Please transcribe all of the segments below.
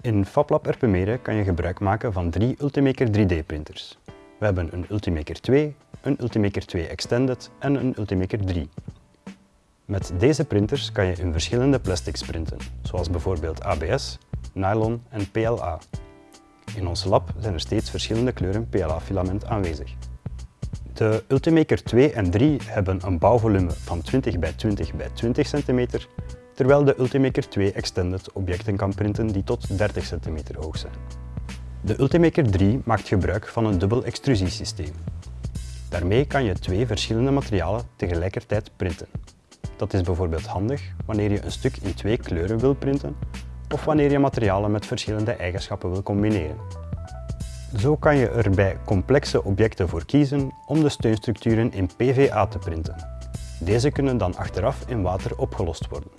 In FabLab Erpenmeren kan je gebruik maken van drie Ultimaker 3D printers. We hebben een Ultimaker 2, een Ultimaker 2 Extended en een Ultimaker 3. Met deze printers kan je in verschillende plastics printen, zoals bijvoorbeeld ABS, nylon en PLA. In ons lab zijn er steeds verschillende kleuren PLA-filament aanwezig. De Ultimaker 2 en 3 hebben een bouwvolume van 20 bij 20 bij 20 cm, terwijl de Ultimaker 2 Extended objecten kan printen die tot 30 cm hoog zijn. De Ultimaker 3 maakt gebruik van een dubbel extrusiesysteem. Daarmee kan je twee verschillende materialen tegelijkertijd printen. Dat is bijvoorbeeld handig wanneer je een stuk in twee kleuren wil printen of wanneer je materialen met verschillende eigenschappen wil combineren. Zo kan je er bij complexe objecten voor kiezen om de steunstructuren in PVA te printen. Deze kunnen dan achteraf in water opgelost worden.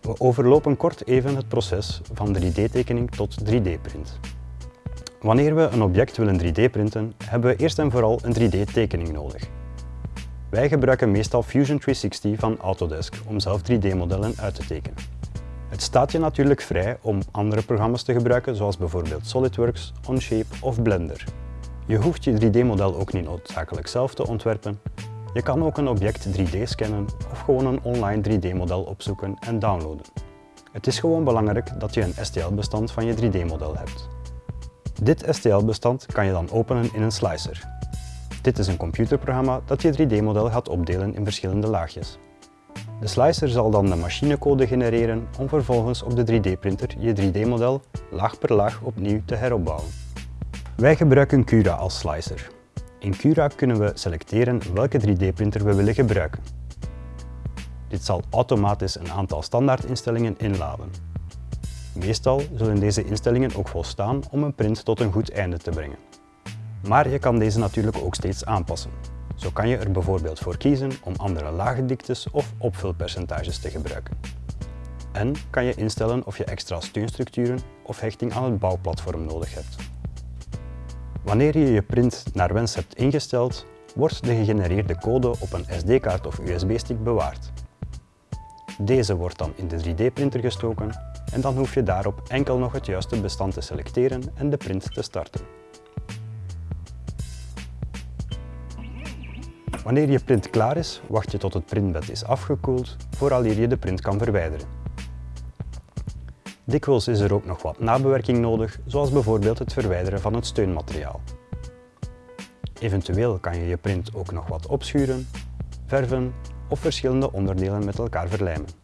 We overlopen kort even het proces van 3D-tekening tot 3D-print. Wanneer we een object willen 3D-printen, hebben we eerst en vooral een 3D-tekening nodig. Wij gebruiken meestal Fusion 360 van Autodesk om zelf 3D-modellen uit te tekenen. Het staat je natuurlijk vrij om andere programma's te gebruiken zoals bijvoorbeeld SolidWorks, Onshape of Blender. Je hoeft je 3D-model ook niet noodzakelijk zelf te ontwerpen. Je kan ook een object 3D scannen of gewoon een online 3D-model opzoeken en downloaden. Het is gewoon belangrijk dat je een STL-bestand van je 3D-model hebt. Dit STL-bestand kan je dan openen in een slicer. Dit is een computerprogramma dat je 3D-model gaat opdelen in verschillende laagjes. De slicer zal dan de machinecode genereren om vervolgens op de 3D-printer je 3D-model laag per laag opnieuw te heropbouwen. Wij gebruiken Cura als slicer. In Cura kunnen we selecteren welke 3D-printer we willen gebruiken. Dit zal automatisch een aantal standaardinstellingen inladen. Meestal zullen deze instellingen ook volstaan om een print tot een goed einde te brengen. Maar je kan deze natuurlijk ook steeds aanpassen. Zo kan je er bijvoorbeeld voor kiezen om andere lagendiktes of opvulpercentages te gebruiken. En kan je instellen of je extra steunstructuren of hechting aan het bouwplatform nodig hebt. Wanneer je je print naar wens hebt ingesteld, wordt de gegenereerde code op een SD-kaart of USB-stick bewaard. Deze wordt dan in de 3D-printer gestoken en dan hoef je daarop enkel nog het juiste bestand te selecteren en de print te starten. Wanneer je print klaar is, wacht je tot het printbed is afgekoeld, vooraleer je de print kan verwijderen. Dikwijls is er ook nog wat nabewerking nodig, zoals bijvoorbeeld het verwijderen van het steunmateriaal. Eventueel kan je je print ook nog wat opschuren, verven of verschillende onderdelen met elkaar verlijmen.